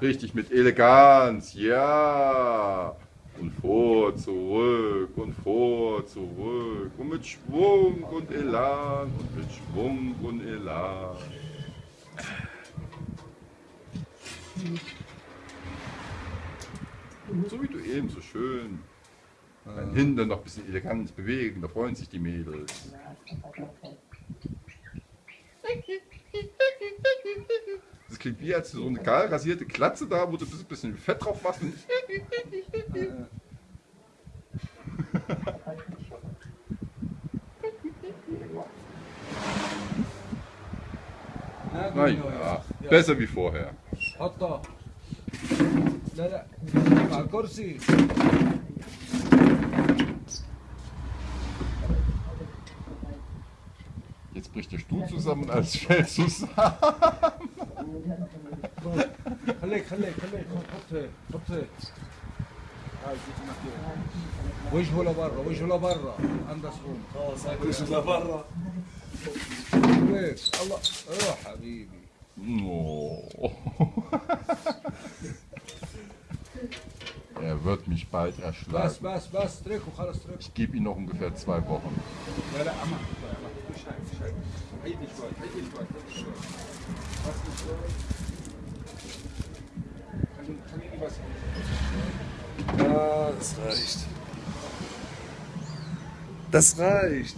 Richtig mit Eleganz, ja. Und vor, zurück und vor, zurück. Und mit Schwung und Elan und mit Schwung und Elan. So wie du eben so schön dein Hintern noch ein bisschen elegant bewegen, da freuen sich die Mädels. das klingt wie als so eine geil rasierte Klatze da, wo du ein bisschen Fett drauf machst. Und Na ja, besser wie vorher. Hatta. Jetzt bricht der Stuhl zusammen als alles fällt zusammen. خليك خليك خليك حط هيك حط هيك هاي شوف نحكي. وجهه لبرا وجهه لبرا اندرس روم خلاص هاكل لبرا هيك الله روح حبيبي Oh. Er wird mich bald بس erschlagen. بس بس اترك وخلص اترك Ich gebe ihm noch ungefähr zwei Wochen. لا لا اما مش هيك مش هيك عيدي شوي عيدي شوي Ja, das reicht. Das reicht.